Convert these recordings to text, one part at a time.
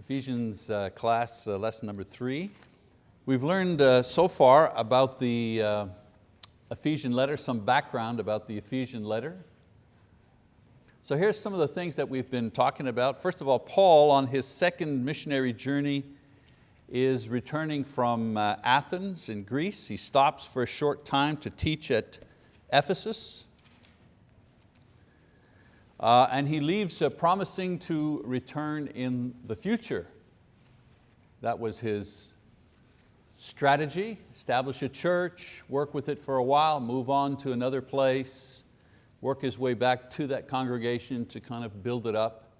Ephesians uh, class uh, lesson number three. We've learned uh, so far about the uh, Ephesian letter, some background about the Ephesian letter. So here's some of the things that we've been talking about. First of all, Paul on his second missionary journey is returning from uh, Athens in Greece. He stops for a short time to teach at Ephesus. Uh, and he leaves uh, promising to return in the future. That was his strategy, establish a church, work with it for a while, move on to another place, work his way back to that congregation to kind of build it up.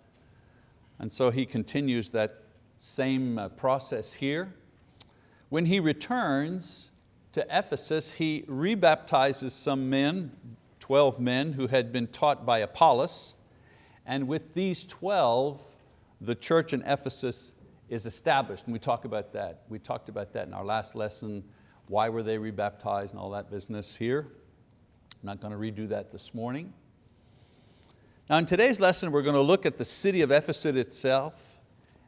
And so he continues that same uh, process here. When he returns to Ephesus, he rebaptizes some men, 12 men who had been taught by Apollos, and with these 12, the church in Ephesus is established, and we talk about that. We talked about that in our last lesson, why were they rebaptized and all that business here. I'm not going to redo that this morning. Now in today's lesson, we're going to look at the city of Ephesus itself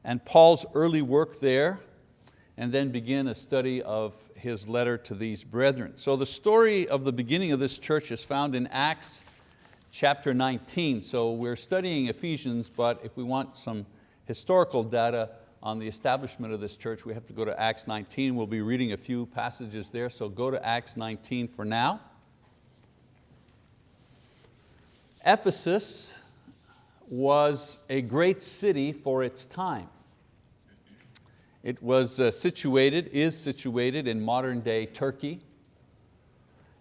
and Paul's early work there, and then begin a study of his letter to these brethren. So the story of the beginning of this church is found in Acts chapter 19. So we're studying Ephesians, but if we want some historical data on the establishment of this church, we have to go to Acts 19. We'll be reading a few passages there, so go to Acts 19 for now. Ephesus was a great city for its time. It was uh, situated, is situated in modern day Turkey.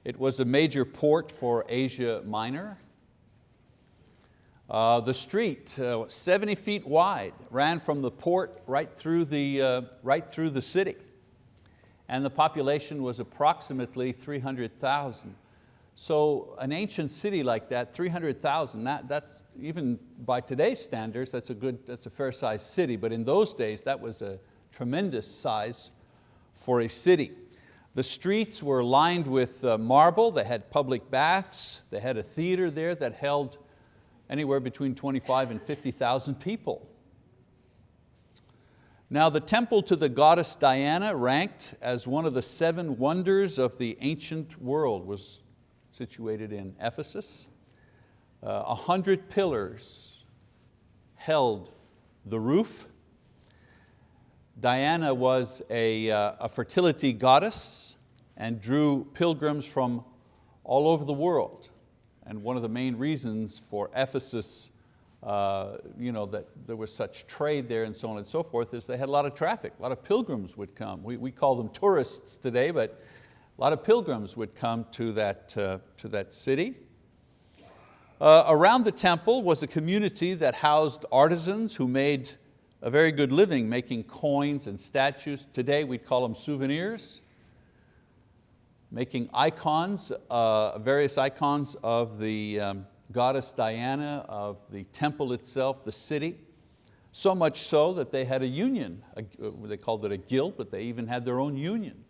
It was a major port for Asia Minor. Uh, the street, uh, 70 feet wide, ran from the port right through the, uh, right through the city. And the population was approximately 300,000. So an ancient city like that, 300,000, that, that's even by today's standards, that's a good, that's a fair sized city, but in those days that was a tremendous size for a city. The streets were lined with uh, marble, they had public baths, they had a theater there that held anywhere between 25 and 50,000 people. Now the temple to the goddess Diana, ranked as one of the seven wonders of the ancient world, was situated in Ephesus. Uh, a hundred pillars held the roof Diana was a, uh, a fertility goddess and drew pilgrims from all over the world. And one of the main reasons for Ephesus, uh, you know, that there was such trade there and so on and so forth is they had a lot of traffic, a lot of pilgrims would come. We, we call them tourists today, but a lot of pilgrims would come to that, uh, to that city. Uh, around the temple was a community that housed artisans who made a very good living making coins and statues. Today we'd call them souvenirs. Making icons, uh, various icons of the um, goddess Diana, of the temple itself, the city. So much so that they had a union. A, they called it a guild, but they even had their own union.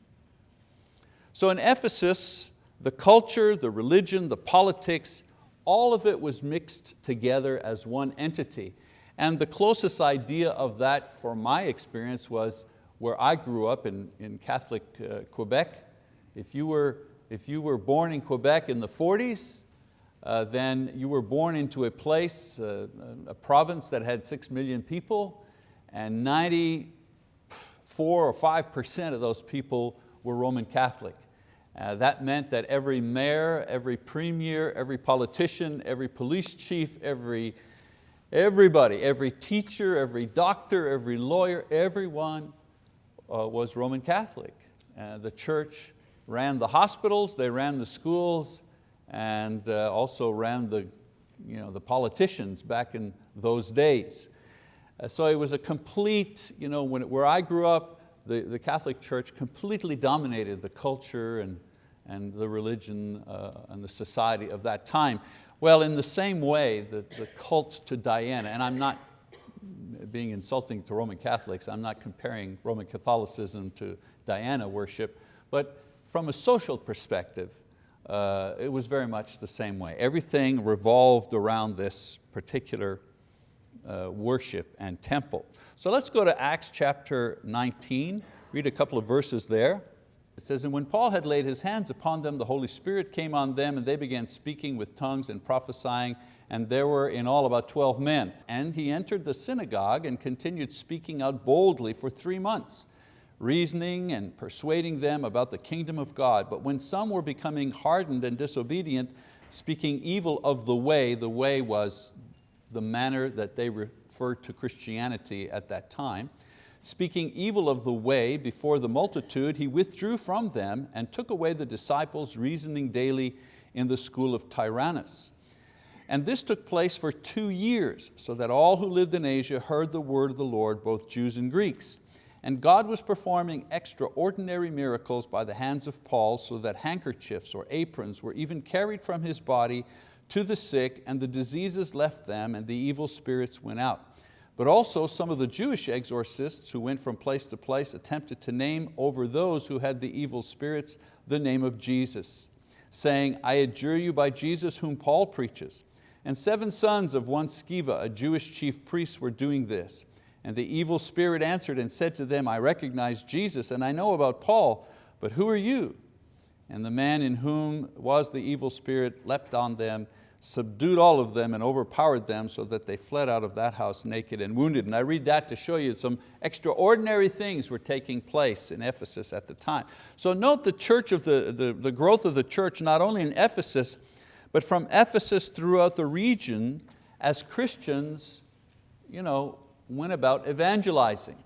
So in Ephesus, the culture, the religion, the politics, all of it was mixed together as one entity. And the closest idea of that for my experience was where I grew up in, in Catholic uh, Quebec. If you, were, if you were born in Quebec in the 40s, uh, then you were born into a place, uh, a province that had six million people, and 94 or 5% of those people were Roman Catholic. Uh, that meant that every mayor, every premier, every politician, every police chief, every Everybody, every teacher, every doctor, every lawyer, everyone uh, was Roman Catholic. Uh, the church ran the hospitals, they ran the schools, and uh, also ran the, you know, the politicians back in those days. Uh, so it was a complete, you know, when where I grew up, the, the Catholic Church completely dominated the culture and, and the religion uh, and the society of that time. Well, in the same way, the, the cult to Diana, and I'm not being insulting to Roman Catholics, I'm not comparing Roman Catholicism to Diana worship, but from a social perspective, uh, it was very much the same way. Everything revolved around this particular uh, worship and temple. So let's go to Acts chapter 19, read a couple of verses there. It says, and when Paul had laid his hands upon them, the Holy Spirit came on them and they began speaking with tongues and prophesying and there were in all about 12 men. And he entered the synagogue and continued speaking out boldly for three months, reasoning and persuading them about the kingdom of God. But when some were becoming hardened and disobedient, speaking evil of the way, the way was the manner that they referred to Christianity at that time, speaking evil of the way before the multitude, he withdrew from them and took away the disciples, reasoning daily in the school of Tyrannus. And this took place for two years, so that all who lived in Asia heard the word of the Lord, both Jews and Greeks. And God was performing extraordinary miracles by the hands of Paul, so that handkerchiefs or aprons were even carried from his body to the sick, and the diseases left them, and the evil spirits went out. But also some of the Jewish exorcists who went from place to place attempted to name over those who had the evil spirits the name of Jesus, saying, I adjure you by Jesus whom Paul preaches. And seven sons of one Sceva, a Jewish chief priest, were doing this. And the evil spirit answered and said to them, I recognize Jesus and I know about Paul, but who are you? And the man in whom was the evil spirit leapt on them, subdued all of them and overpowered them so that they fled out of that house naked and wounded. And I read that to show you some extraordinary things were taking place in Ephesus at the time. So note the church of the, the, the growth of the church, not only in Ephesus, but from Ephesus throughout the region as Christians you know, went about evangelizing.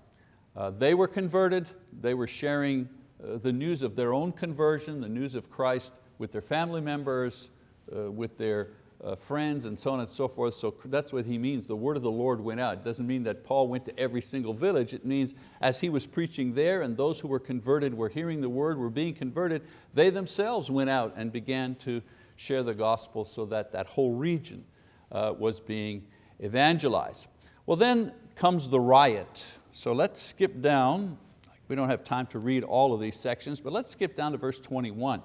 Uh, they were converted, they were sharing uh, the news of their own conversion, the news of Christ with their family members, uh, with their uh, friends and so on and so forth. So that's what he means, the word of the Lord went out. It doesn't mean that Paul went to every single village. It means as he was preaching there and those who were converted were hearing the word, were being converted, they themselves went out and began to share the gospel so that that whole region uh, was being evangelized. Well then comes the riot. So let's skip down. We don't have time to read all of these sections, but let's skip down to verse 21.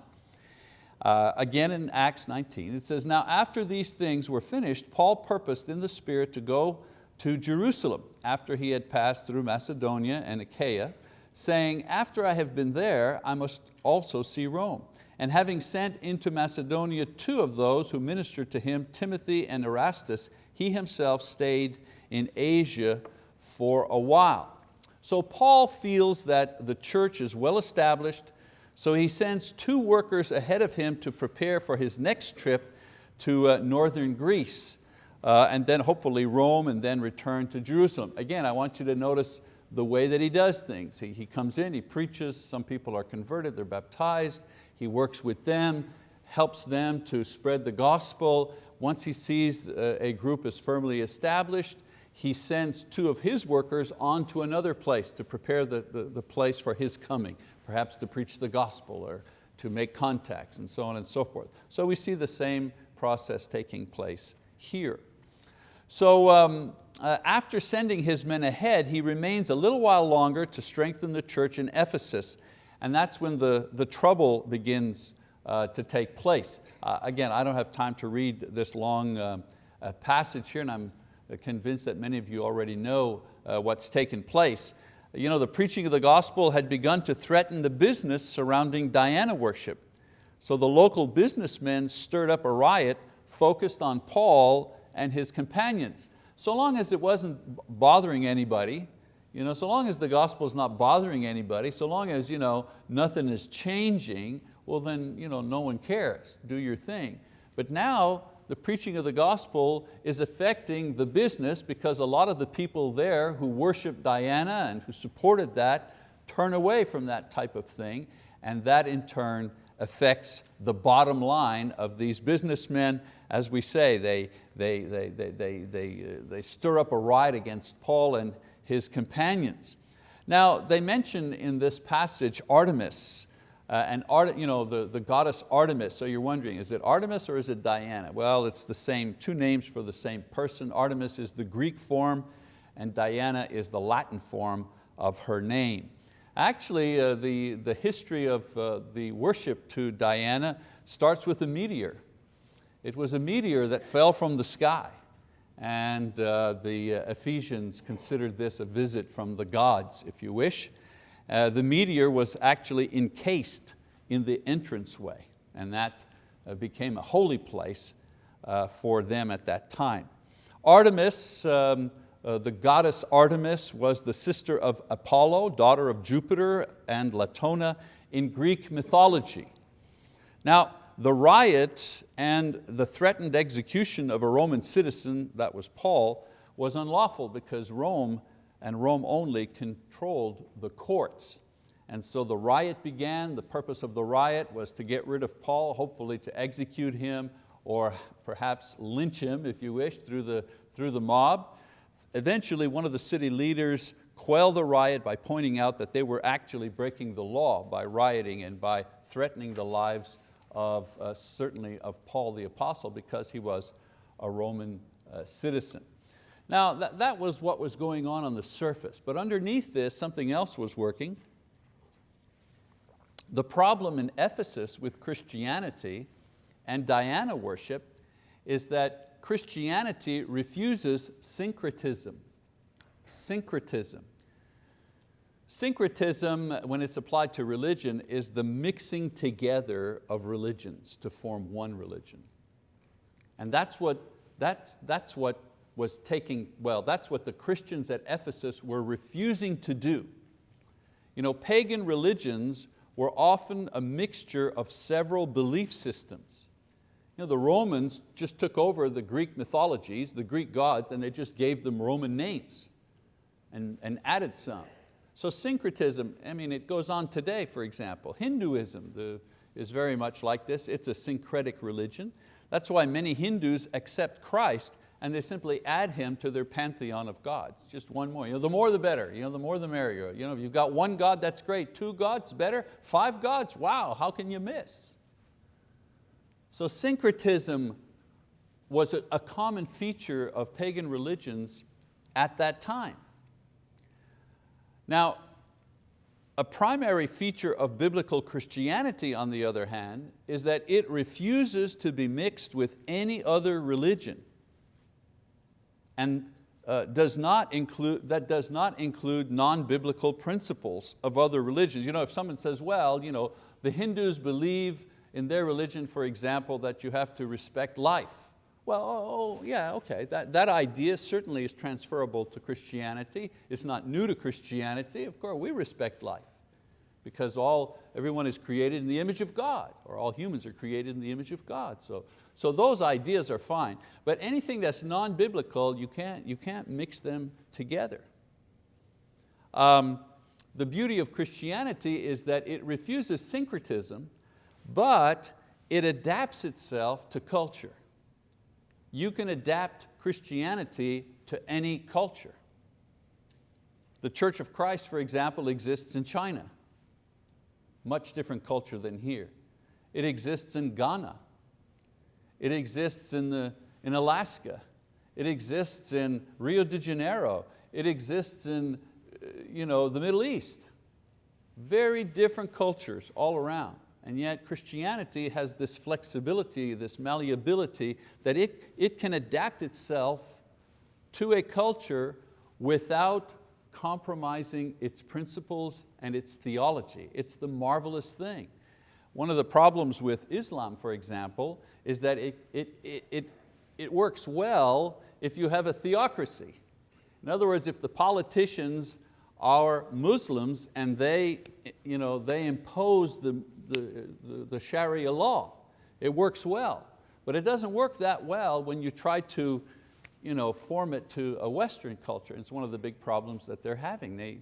Uh, again in Acts 19, it says, Now after these things were finished, Paul purposed in the Spirit to go to Jerusalem after he had passed through Macedonia and Achaia, saying, After I have been there, I must also see Rome and having sent into Macedonia two of those who ministered to him, Timothy and Erastus, he himself stayed in Asia for a while. So Paul feels that the church is well established, so he sends two workers ahead of him to prepare for his next trip to uh, northern Greece, uh, and then hopefully Rome, and then return to Jerusalem. Again, I want you to notice the way that he does things. He, he comes in, he preaches, some people are converted, they're baptized, he works with them, helps them to spread the gospel. Once he sees uh, a group is firmly established, he sends two of his workers on to another place to prepare the, the, the, place for his coming, perhaps to preach the gospel or to make contacts and so on and so forth. So we see the same process taking place here. So um, uh, after sending his men ahead, he remains a little while longer to strengthen the church in Ephesus and that's when the, the trouble begins uh, to take place. Uh, again, I don't have time to read this long uh, uh passage here, and I'm convinced that many of you already know uh, what's taken place. You know, the preaching of the gospel had begun to threaten the business surrounding Diana worship. So the local businessmen stirred up a riot focused on Paul and his companions. So long as it wasn't bothering anybody, you know, so long as the gospel is not bothering anybody, so long as you know, nothing is changing, well then you know, no one cares, do your thing. But now the preaching of the gospel is affecting the business because a lot of the people there who worship Diana and who supported that turn away from that type of thing and that in turn affects the bottom line of these businessmen. As we say, they, they, they, they, they, they, uh, they stir up a riot against Paul and, his companions. Now they mention in this passage Artemis, uh, and Art, you know, the, the goddess Artemis, so you're wondering, is it Artemis or is it Diana? Well, it's the same, two names for the same person. Artemis is the Greek form and Diana is the Latin form of her name. Actually, uh, the, the history of uh, the worship to Diana starts with a meteor. It was a meteor that fell from the sky and uh, the Ephesians considered this a visit from the gods, if you wish. Uh, the meteor was actually encased in the entranceway, and that uh, became a holy place uh, for them at that time. Artemis, um, uh, the goddess Artemis was the sister of Apollo, daughter of Jupiter and Latona in Greek mythology. Now, the riot and the threatened execution of a Roman citizen, that was Paul, was unlawful because Rome and Rome only controlled the courts. And so the riot began. The purpose of the riot was to get rid of Paul, hopefully to execute him or perhaps lynch him, if you wish, through the, through the mob. Eventually, one of the city leaders quelled the riot by pointing out that they were actually breaking the law by rioting and by threatening the lives of uh, certainly of Paul the apostle because he was a Roman uh, citizen. Now that, that was what was going on on the surface, but underneath this something else was working. The problem in Ephesus with Christianity and Diana worship is that Christianity refuses syncretism. Syncretism. Syncretism, when it's applied to religion, is the mixing together of religions to form one religion. And that's what, that's, that's what was taking, well, that's what the Christians at Ephesus were refusing to do. You know, pagan religions were often a mixture of several belief systems. You know, the Romans just took over the Greek mythologies, the Greek gods, and they just gave them Roman names and, and added some. So syncretism, I mean, it goes on today, for example. Hinduism the, is very much like this. It's a syncretic religion. That's why many Hindus accept Christ and they simply add Him to their pantheon of gods. Just one more. You know, the more the better, you know, the more the merrier. You know, if you've got one God, that's great. Two gods, better. Five gods, wow, how can you miss? So syncretism was a, a common feature of pagan religions at that time. Now, a primary feature of biblical Christianity, on the other hand, is that it refuses to be mixed with any other religion and uh, does not include, that does not include non-biblical principles of other religions. You know, if someone says, well, you know, the Hindus believe in their religion, for example, that you have to respect life. Well, oh, oh, yeah, okay, that, that idea certainly is transferable to Christianity. It's not new to Christianity. Of course, we respect life because all, everyone is created in the image of God, or all humans are created in the image of God. So, so those ideas are fine. But anything that's non-biblical, you can't, you can't mix them together. Um, the beauty of Christianity is that it refuses syncretism, but it adapts itself to culture you can adapt Christianity to any culture. The Church of Christ, for example, exists in China. Much different culture than here. It exists in Ghana. It exists in, the, in Alaska. It exists in Rio de Janeiro. It exists in uh, you know, the Middle East. Very different cultures all around. And yet Christianity has this flexibility, this malleability, that it, it can adapt itself to a culture without compromising its principles and its theology. It's the marvelous thing. One of the problems with Islam, for example, is that it, it, it, it, it works well if you have a theocracy. In other words, if the politicians are Muslims and they, you know, they impose the, the, the, the Sharia law. It works well, but it doesn't work that well when you try to you know, form it to a Western culture. It's one of the big problems that they're having. They,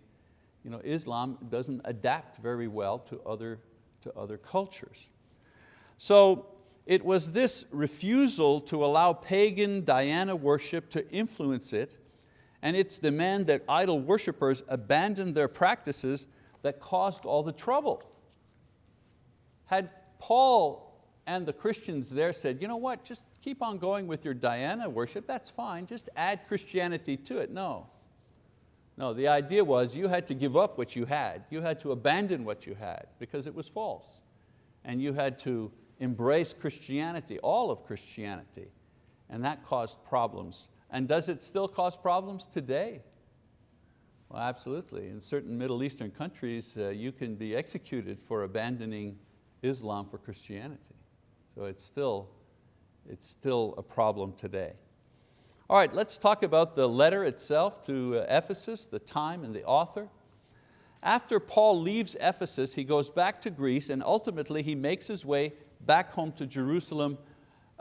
you know, Islam doesn't adapt very well to other, to other cultures. So it was this refusal to allow pagan Diana worship to influence it and its demand that idol worshippers abandon their practices that caused all the trouble. Had Paul and the Christians there said, you know what, just keep on going with your Diana worship, that's fine, just add Christianity to it. No. No, the idea was you had to give up what you had. You had to abandon what you had because it was false. And you had to embrace Christianity, all of Christianity. And that caused problems And does it still cause problems today? Well, absolutely. In certain Middle Eastern countries, uh, you can be executed for abandoning Islam for Christianity. So it's still, it's still a problem today. All right, let's talk about the letter itself to uh, Ephesus, the time and the author. After Paul leaves Ephesus, he goes back to Greece and ultimately he makes his way back home to Jerusalem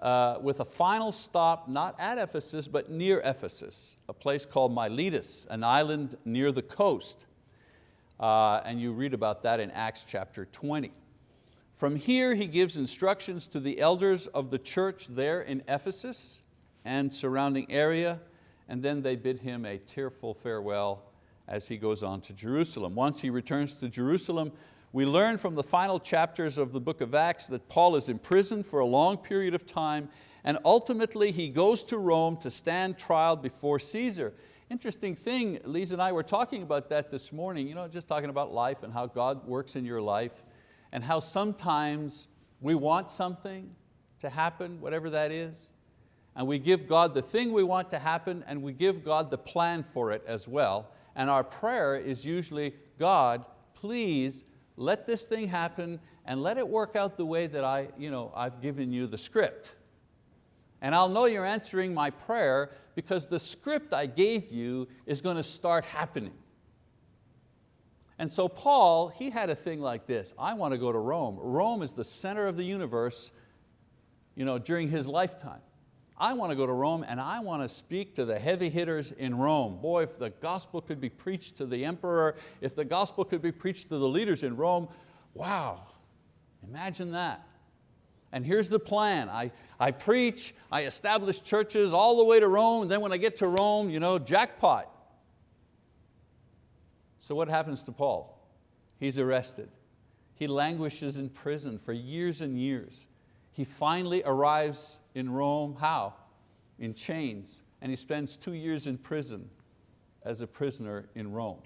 uh, with a final stop not at Ephesus but near Ephesus, a place called Miletus, an island near the coast. Uh, and you read about that in Acts chapter 20. From here he gives instructions to the elders of the church there in Ephesus and surrounding area, and then they bid him a tearful farewell as he goes on to Jerusalem. Once he returns to Jerusalem, we learn from the final chapters of the book of Acts that Paul is imprisoned for a long period of time and ultimately he goes to Rome to stand trial before Caesar. Interesting thing, Lisa and I were talking about that this morning, you know, just talking about life and how God works in your life and how sometimes we want something to happen, whatever that is, and we give God the thing we want to happen and we give God the plan for it as well. And our prayer is usually, God, please let this thing happen and let it work out the way that I, you know, I've given you the script. And I'll know you're answering my prayer because the script I gave you is going to start happening. And so Paul, he had a thing like this, I want to go to Rome. Rome is the center of the universe you know, during his lifetime. I want to go to Rome and I want to speak to the heavy hitters in Rome. Boy, if the gospel could be preached to the emperor, if the gospel could be preached to the leaders in Rome, wow, imagine that. And here's the plan. I, I preach, I establish churches all the way to Rome, and then when I get to Rome, you know, jackpot. So what happens to Paul? He's arrested. He languishes in prison for years and years. He finally arrives in Rome, how? In chains, and he spends two years in prison as a prisoner in Rome.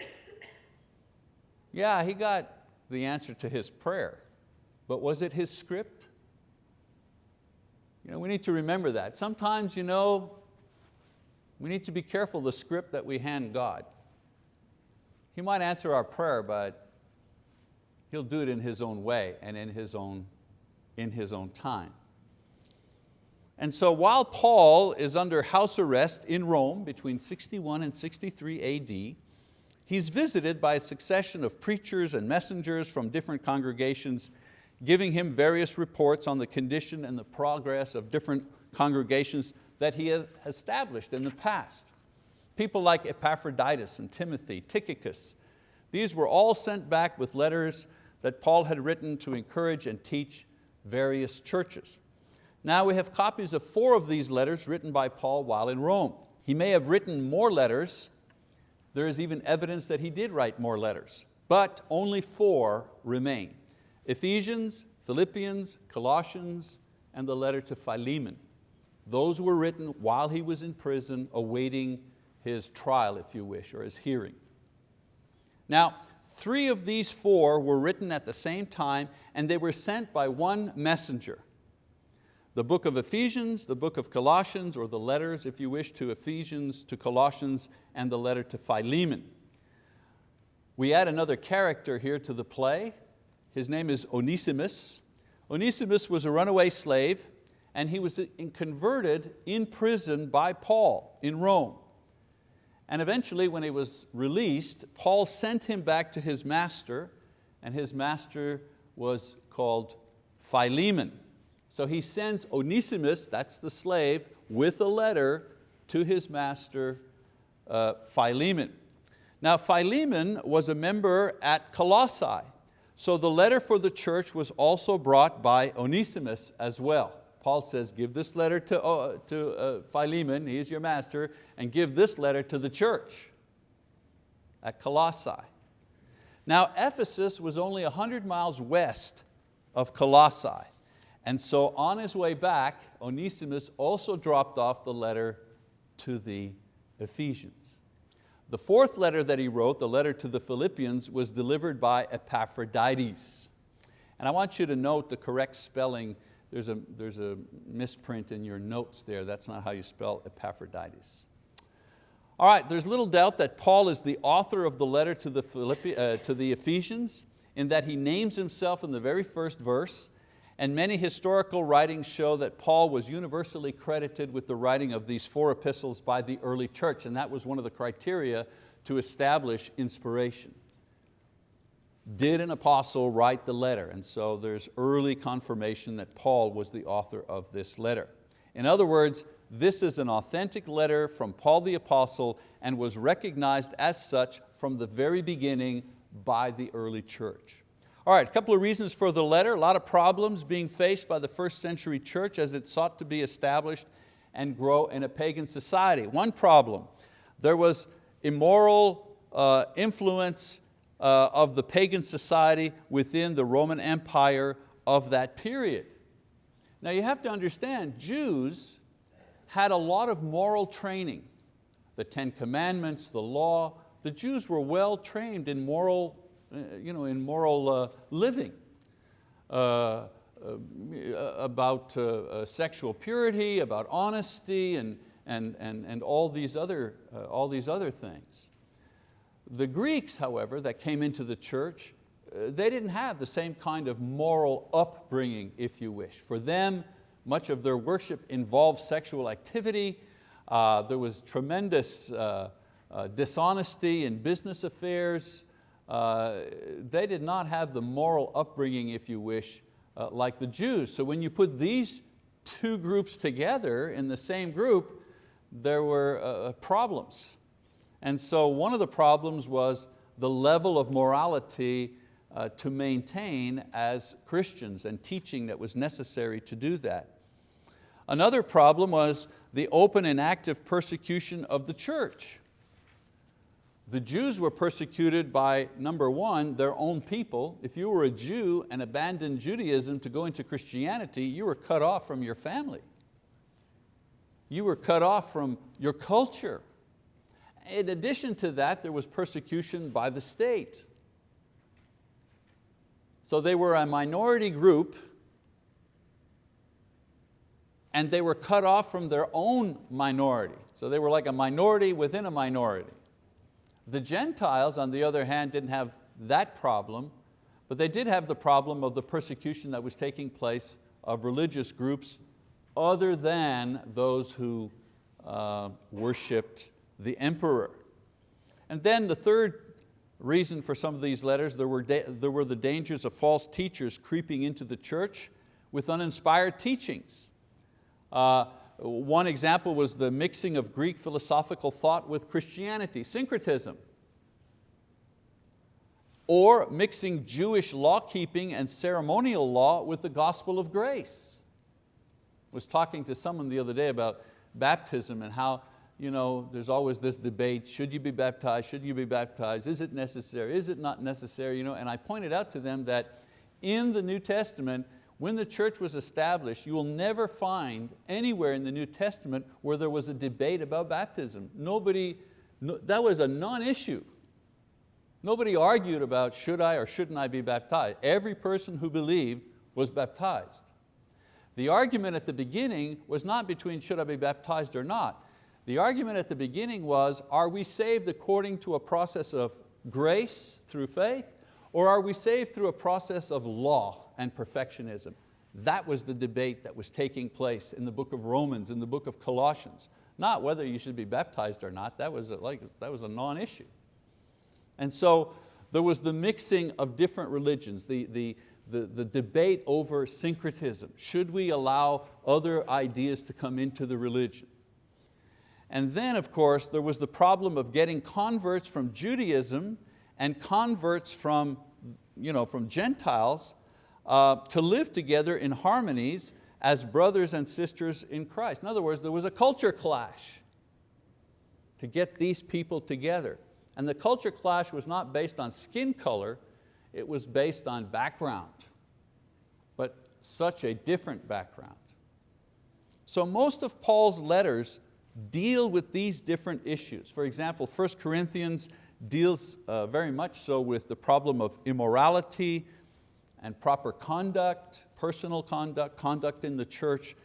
Yeah, he got the answer to his prayer, but was it his script? You know, we need to remember that. Sometimes you know, we need to be careful the script that we hand God. He might answer our prayer, but He'll do it in His own way and in His own, in his own time. And so while Paul is under house arrest in Rome between 61 and 63 AD, he's visited by a succession of preachers and messengers from different congregations giving him various reports on the condition and the progress of different congregations that he had established in the past. People like Epaphroditus and Timothy, Tychicus, these were all sent back with letters that Paul had written to encourage and teach various churches. Now we have copies of four of these letters written by Paul while in Rome. He may have written more letters. There is even evidence that he did write more letters, but only four remain. Ephesians, Philippians, Colossians, and the letter to Philemon. Those were written while he was in prison awaiting his trial, if you wish, or his hearing. Now, three of these four were written at the same time and they were sent by one messenger the book of Ephesians, the book of Colossians, or the letters, if you wish, to Ephesians, to Colossians, and the letter to Philemon. We add another character here to the play. His name is Onesimus. Onesimus was a runaway slave and he was converted in prison by Paul in Rome. And eventually when he was released, Paul sent him back to his master and his master was called Philemon. So he sends Onesimus, that's the slave, with a letter to his master uh, Philemon. Now Philemon was a member at Colossae, so the letter for the church was also brought by Onesimus as well. Paul says, give this letter to, uh, to uh, Philemon, he's your master, and give this letter to the church at Colossae. Now Ephesus was only 100 miles west of Colossae. And so on his way back, Onesimus also dropped off the letter to the Ephesians. The fourth letter that he wrote, the letter to the Philippians, was delivered by Epaphroditus. And I want you to note the correct spelling. There's a, there's a misprint in your notes there. That's not how you spell Epaphroditus. All right, there's little doubt that Paul is the author of the letter to the, Philippi, uh, to the Ephesians in that he names himself in the very first verse and many historical writings show that Paul was universally credited with the writing of these four epistles by the early church, and that was one of the criteria to establish inspiration. Did an apostle write the letter? And so there's early confirmation that Paul was the author of this letter. In other words, this is an authentic letter from Paul the apostle and was recognized as such from the very beginning by the early church. All right, a couple of reasons for the letter. A lot of problems being faced by the first century church as it sought to be established and grow in a pagan society. One problem, there was immoral uh, influence uh, of the pagan society within the Roman Empire of that period. Now you have to understand, Jews had a lot of moral training. The Ten Commandments, the law, the Jews were well trained in moral uh, you know, in moral uh, living. Uh, about sexual purity, about honesty, and, and, and, and all, these other, all these other things. The Greeks, however, that came into the church, they didn't have the same kind of moral upbringing, if you wish. For them, much of their worship involved sexual activity. Uh, there was tremendous uh, uh, dishonesty in business affairs. Uh, they did not have the moral upbringing, if you wish, uh, like the Jews. So when you put these two groups together in the same group, there were uh, problems. And so one of the problems was the level of morality uh, to maintain as Christians and teaching that was necessary to do that. Another problem was the open and active persecution of the church. The Jews were persecuted by, number one, their own people. If you were a Jew and abandoned Judaism to go into Christianity, you were cut off from your family. You were cut off from your culture. In addition to that, there was persecution by the state. So they were a minority group and they were cut off from their own minority. So they were like a minority within a minority. The Gentiles, on the other hand, didn't have that problem, but they did have the problem of the persecution that was taking place of religious groups other than those who uh, worshipped the emperor. And then the third reason for some of these letters, there were, there were the dangers of false teachers creeping into the church with uninspired teachings. Uh, one example was the mixing of Greek philosophical thought with Christianity, syncretism. Or mixing Jewish law keeping and ceremonial law with the gospel of grace. I was talking to someone the other day about baptism and how you know, there's always this debate, should you be baptized, should you be baptized, is it necessary, is it not necessary? You know, and I pointed out to them that in the New Testament, when the church was established, you will never find anywhere in the New Testament where there was a debate about baptism. Nobody, no, that was a non-issue. Nobody argued about should I or shouldn't I be baptized. Every person who believed was baptized. The argument at the beginning was not between should I be baptized or not. The argument at the beginning was, are we saved according to a process of grace through faith, or are we saved through a process of law? and perfectionism. That was the debate that was taking place in the book of Romans, in the book of Colossians. Not whether you should be baptized or not, that was a, like, that was a non-issue. And so there was the mixing of different religions, the, the, the, the debate over syncretism. Should we allow other ideas to come into the religion? And then, of course, there was the problem of getting converts from Judaism and converts from, you know, from Gentiles uh, to live together in harmonies as brothers and sisters in Christ. In other words, there was a culture clash to get these people together. And the culture clash was not based on skin color, it was based on background, but such a different background. So most of Paul's letters deal with these different issues. For example, 1 Corinthians deals uh, very much so with the problem of immorality, and proper conduct, personal conduct, conduct in the church,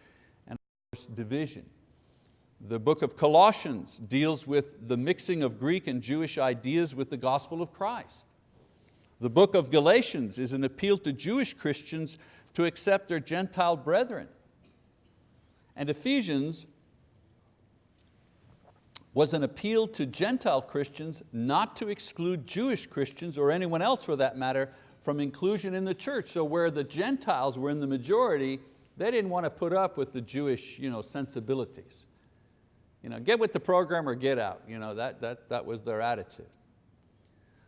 and of course division. The book of Colossians deals with the mixing of Greek and Jewish ideas with the gospel of Christ. The book of Galatians is an appeal to Jewish Christians to accept their Gentile brethren. And Ephesians was an appeal to Gentile Christians not to exclude Jewish Christians or anyone else for that matter from inclusion in the church. So where the Gentiles were in the majority, they didn't want to put up with the Jewish you know, sensibilities. You know, get with the program or get out. You know, that, that, that was their attitude.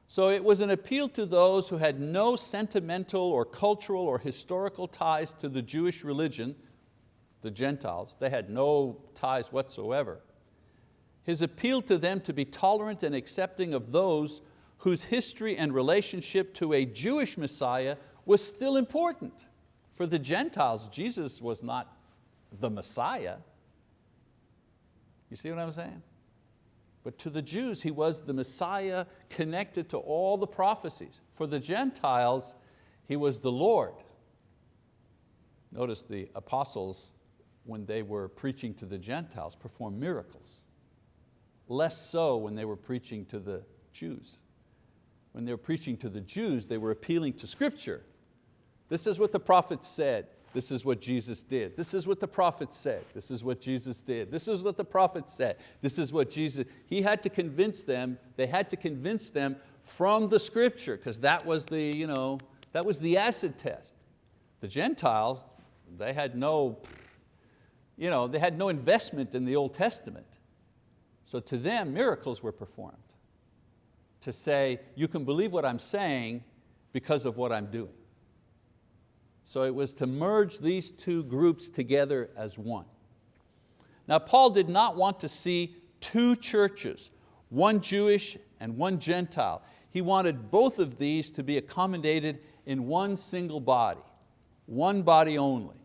So it was an appeal to those who had no sentimental or cultural or historical ties to the Jewish religion, the Gentiles, they had no ties whatsoever. His appeal to them to be tolerant and accepting of those whose history and relationship to a Jewish Messiah was still important. For the Gentiles, Jesus was not the Messiah. You see what I'm saying? But to the Jews, He was the Messiah connected to all the prophecies. For the Gentiles, He was the Lord. Notice the apostles, when they were preaching to the Gentiles, performed miracles. Less so when they were preaching to the Jews. When they were preaching to the Jews, they were appealing to scripture. This is what the prophets said. This is what Jesus did. This is what the prophet said. This is what Jesus did. This is what the prophet said. This is what Jesus, he had to convince them, they had to convince them from the scripture because that was the, you know, that was the acid test. The Gentiles, they had no, you know, they had no investment in the Old Testament. So to them, miracles were performed to say, you can believe what I'm saying because of what I'm doing. So it was to merge these two groups together as one. Now Paul did not want to see two churches, one Jewish and one Gentile. He wanted both of these to be accommodated in one single body, one body only.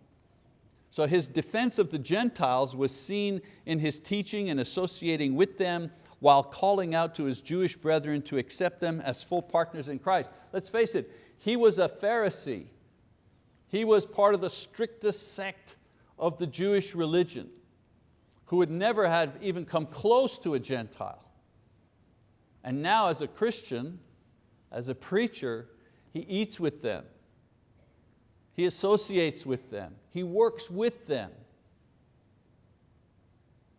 So his defense of the Gentiles was seen in his teaching and associating with them while calling out to his Jewish brethren to accept them as full partners in Christ. Let's face it, he was a Pharisee. He was part of the strictest sect of the Jewish religion who would never have even come close to a Gentile. And now as a Christian, as a preacher, he eats with them. He associates with them. He works with them.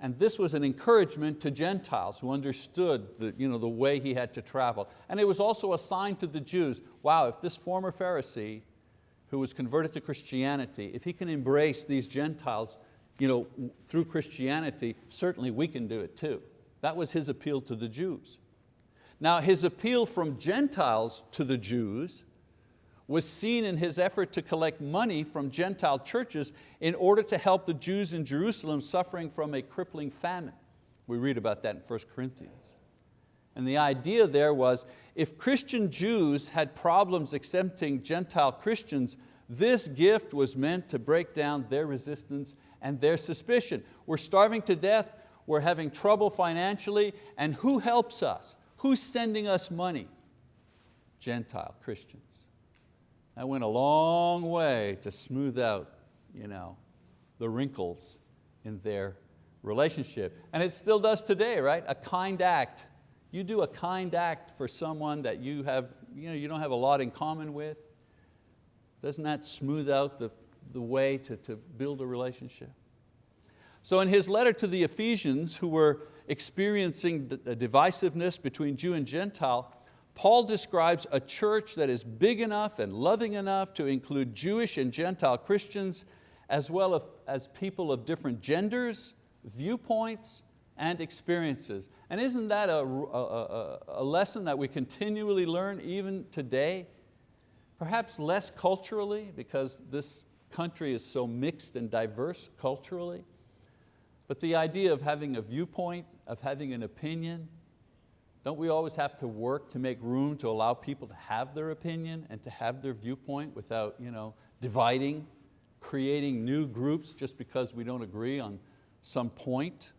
And this was an encouragement to Gentiles who understood the, you know, the way he had to travel. And it was also a sign to the Jews, wow, if this former Pharisee who was converted to Christianity, if he can embrace these Gentiles you know, through Christianity, certainly we can do it too. That was his appeal to the Jews. Now his appeal from Gentiles to the Jews was seen in his effort to collect money from Gentile churches in order to help the Jews in Jerusalem suffering from a crippling famine. We read about that in 1 Corinthians. And the idea there was, if Christian Jews had problems accepting Gentile Christians, this gift was meant to break down their resistance and their suspicion. We're starving to death, we're having trouble financially, and who helps us? Who's sending us money? Gentile Christians. That went a long way to smooth out you know, the wrinkles in their relationship. And it still does today, right? A kind act you do a kind act for someone that you, have, you, know, you don't have a lot in common with, doesn't that smooth out the, the way to, to build a relationship? So in his letter to the Ephesians who were experiencing a divisiveness between Jew and Gentile, Paul describes a church that is big enough and loving enough to include Jewish and Gentile Christians as well as people of different genders, viewpoints, and experiences. And isn't that a, a, a, lesson that we continually learn even today? Perhaps less culturally because this country is so mixed and diverse culturally. But the idea of having a viewpoint, of having an opinion, don't we always have to work to make room to allow people to have their opinion and to have their viewpoint without you know, dividing, creating new groups just because we don't agree on some point?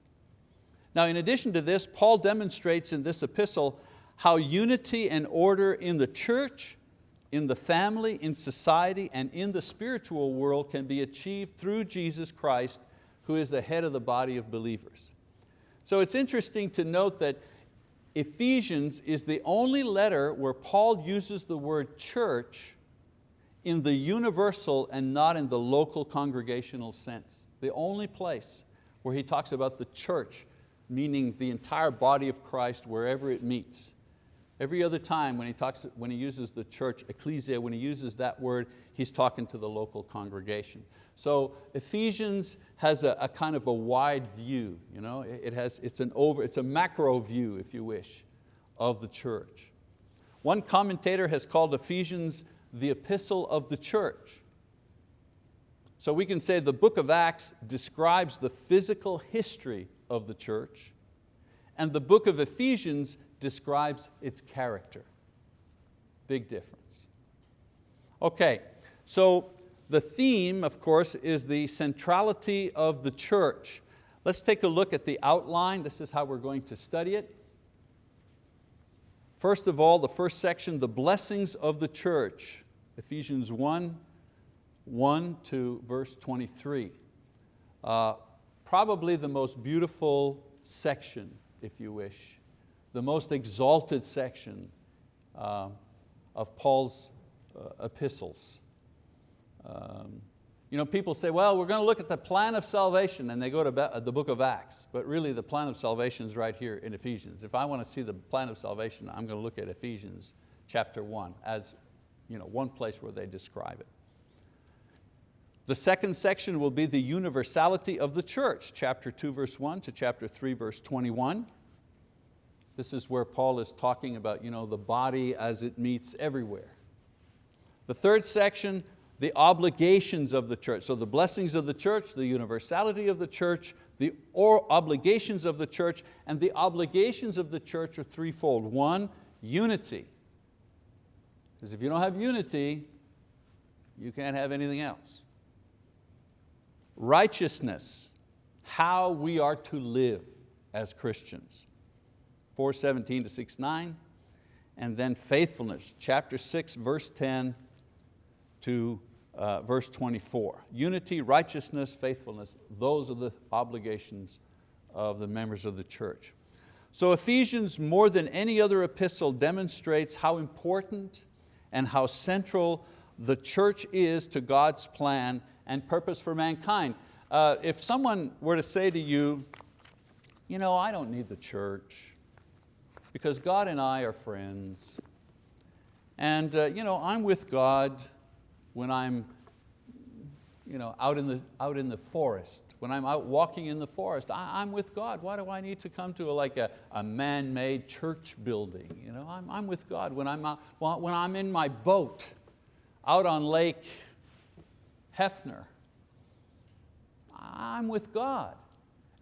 Now in addition to this, Paul demonstrates in this epistle how unity and order in the church, in the family, in society, and in the spiritual world can be achieved through Jesus Christ, who is the head of the body of believers. So it's interesting to note that Ephesians is the only letter where Paul uses the word church in the universal and not in the local congregational sense. The only place where he talks about the church, meaning the entire body of Christ wherever it meets. Every other time when he, talks, when he uses the church, ecclesia, when he uses that word, he's talking to the local congregation. So Ephesians has a, a kind of a wide view. You know? It has, it's, an over, it's a macro view, if you wish, of the church. One commentator has called Ephesians the epistle of the church. So we can say the book of Acts describes the physical history of the church and the book of Ephesians describes its character. Big difference. Okay, so the theme, of course, is the centrality of the church. Let's take a look at the outline. This is how we're going to study it. First of all, the first section, the blessings of the church. Ephesians 1, 1 to verse 23. Uh, probably the most beautiful section, if you wish, the most exalted section uh, of Paul's uh, epistles. Um, you know, people say, well, we're going to look at the plan of salvation and they go to the book of Acts, but really the plan of salvation is right here in Ephesians. If I want to see the plan of salvation, I'm going to look at Ephesians chapter one as you know, one place where they describe it. The second section will be the universality of the church, chapter two verse one to chapter three verse 21. This is where Paul is talking about you know, the body as it meets everywhere. The third section, the obligations of the church. So the blessings of the church, the universality of the church, the obligations of the church, and the obligations of the church are threefold. One, unity. Because if you don't have unity, you can't have anything else. Righteousness, how we are to live as Christians. 417 to 69. And then faithfulness, chapter 6, verse 10 to uh, verse 24. Unity, righteousness, faithfulness, those are the obligations of the members of the church. So Ephesians, more than any other epistle, demonstrates how important and how central the church is to God's plan and purpose for mankind. Uh, if someone were to say to you, you know, I don't need the church because God and I are friends. And uh, you know, I'm with God when I'm you know, out, in the, out in the forest, when I'm out walking in the forest, I, am with God. Why do I need to come to a, like a, a man-made church building? You know, I'm, I'm with God. When I'm, out, when I'm in my boat out on Lake Hefner, I'm with God.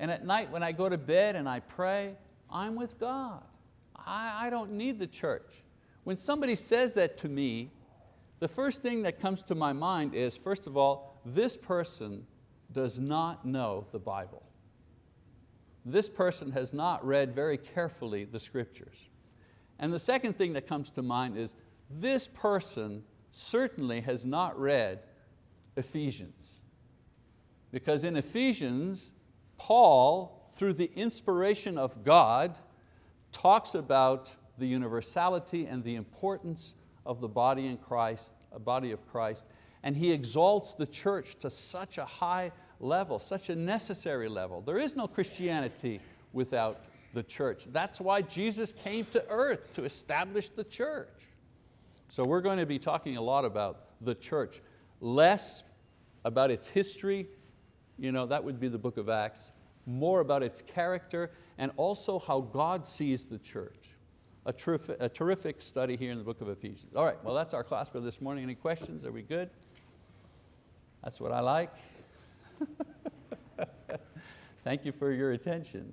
And at night when I go to bed and I pray, I'm with God. I, I don't need the church. When somebody says that to me, the first thing that comes to my mind is, first of all, this person does not know the Bible. This person has not read very carefully the scriptures. And the second thing that comes to mind is this person certainly has not read Ephesians. Because in Ephesians, Paul, through the inspiration of God, talks about the universality and the importance of the body in Christ, a body of Christ, and he exalts the church to such a high level, such a necessary level. There is no Christianity without the church. That's why Jesus came to earth, to establish the church. So we're going to be talking a lot about the church, less about its history, you know, that would be the book of Acts, more about its character and also how God sees the church. A terrific, a terrific study here in the book of Ephesians. All right, well that's our class for this morning. Any questions, are we good? That's what I like. Thank you for your attention.